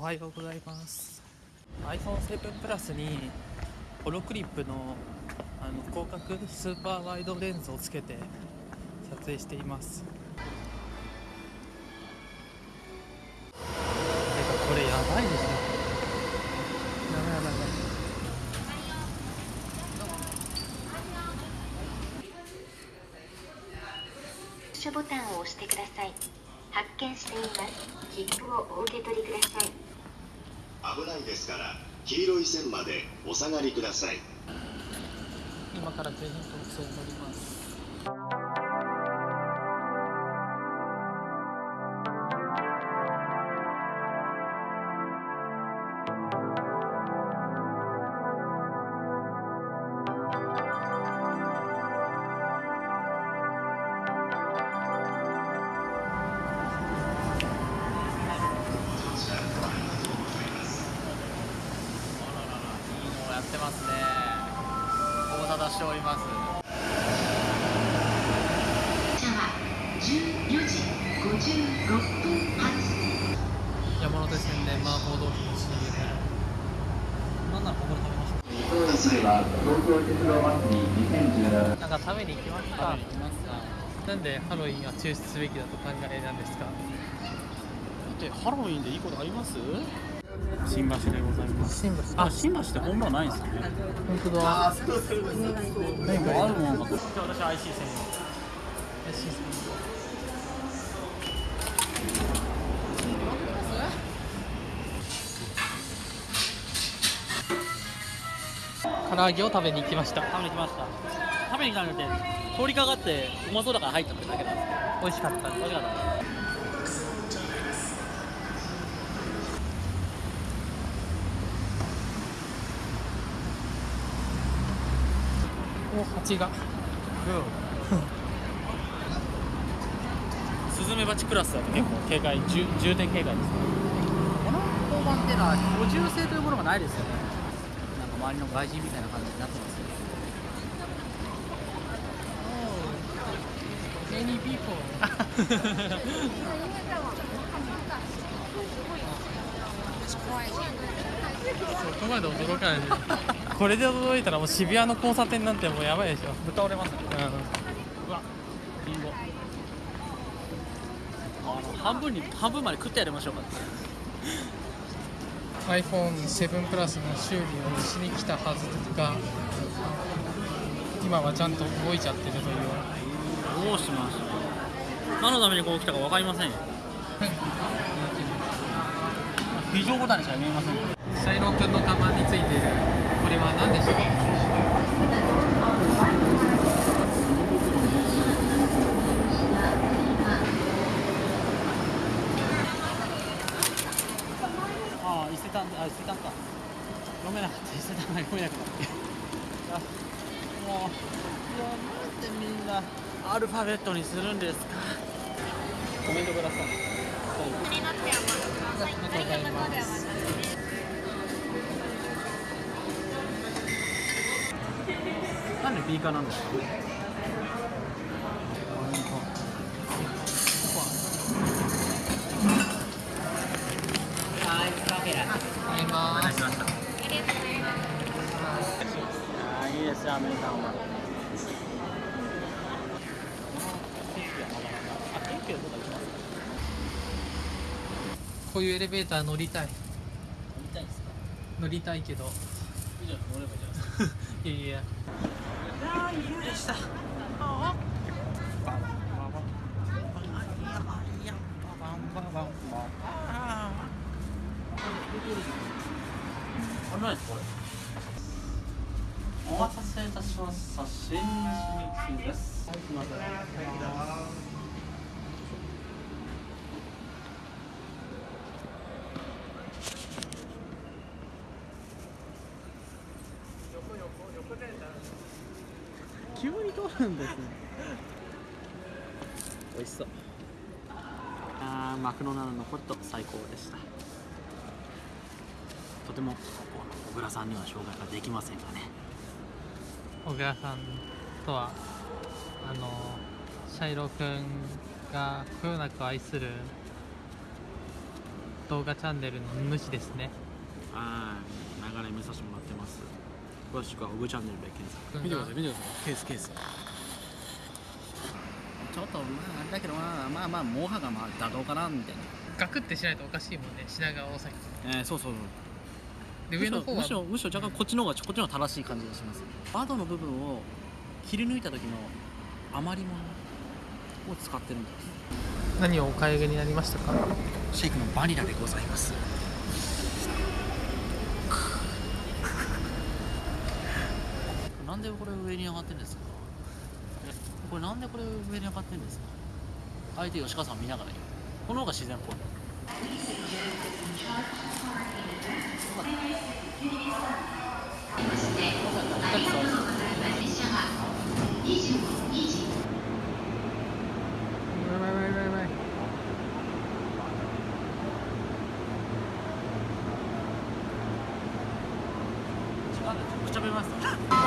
おはようございます。iPhone7 プラスにホロクリップのあの広角スーパーワイドレンズをつけて撮影しています。これやばいでしょ。やばいやばいやばい。プッシュボタンを押してください。発見しています。切符をお受け取りください危ないですから黄色い線までお下がりください。今から京浜東北線に乗ります。ますね。ご無沙汰しております。車は14時56分発。山手線で麻婆豆腐の CM なんなら。ここで食べましょそうすれば東京鉄道祭り2017うなんか食べに行きますか？食べに行きますか。なんでハロウィンは中止すべきだと考えなんですか？でハロウィンでいいことあります？新橋でございます。新橋。あ新橋って本場はないんですかね。本当だ。何かあるものかと。私 IC 専唐揚げを食べに行きました。用食べに来ました。食べに来たんじゃなくて通りかかってうまそうだから入ったってだけなんです美味しかったけど美味しかったお蜂が。スズメバチクラスだと結構警戒重重点警戒ですね。この交番っていうのは居住性というものがないですよね。なんか周りの外人みたいな感じになってますよ Many people そこまで驚かないで。これで驚いたらもう渋谷の交差点なんてもうやばいでしょ。豚折れます。ねううわリンゴ。あの半分に半分まで食ってやりましょうか。ん iPhone7 プラスの修理をしに来たはずが今はちゃんと動いちゃってるという。どうしました何のためにこう来たか分かりませんよ 非常ボタンにしか見えません。シャイロー君の看板についているこれは何でしょう？ああ伊勢丹あ伊勢丹か。読めなかった伊勢丹が読めなくなってあもういやなんでみんなアルファベットにするんですか？コメントくださいなんで B 化なんですかはいカフェラありますしましたああいいですよアメリカンはこういうエレベーター乗りたい乗りたいですか。乗りたいけどいやいや何これ。お待たせいたしました。新人です。はい、すみません。急に通るんですね美味しそう。あーマクドナルドのホット最高でした。とてもこう小倉さんには紹介ができませんがね。小倉さんとはあのシャイロ君がこよなく愛する動画チャンネルの主ですね。はい。長年見させてもらってます詳しくはオグチャンネルで検索。見てください見てください。ケースケース。ちょっとまああれだけどまあまあまあモハがまあ妥当かなみたいなガクってしないとおかしいもんね品川大崎えー、そうそうそうで上の方はむしろむしろ若干こっちの方がこっちの方が正しい感じがします窓の部分を切り抜いた時の余り物を使ってるんです何をお買い上げになりましたかシェイクのバニラでございますなんでこれ上に上がってるんですか？えこれなんでこれ上に上がってるんですか？相手吉川さん見ながらこの方が自然っぽい。くちゃべます